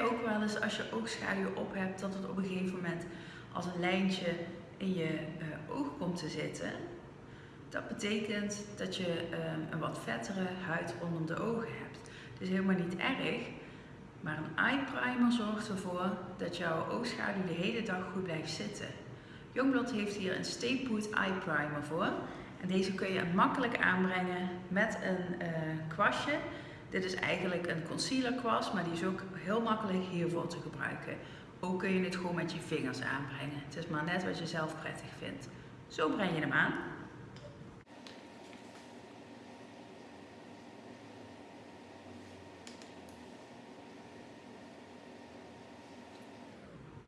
ook wel eens als je oogschaduw op hebt, dat het op een gegeven moment als een lijntje in je uh, oog komt te zitten? Dat betekent dat je ehm, een wat vettere huid rondom de ogen hebt. Is helemaal niet erg, maar een eye primer zorgt ervoor dat jouw oogschaduw de hele dag goed blijft zitten. Youngblood heeft hier een Stay Put Eye Primer voor. En deze kun je makkelijk aanbrengen met een uh, kwastje. Dit is eigenlijk een concealer kwast, maar die is ook heel makkelijk hiervoor te gebruiken. Ook kun je het gewoon met je vingers aanbrengen. Het is maar net wat je zelf prettig vindt. Zo breng je hem aan.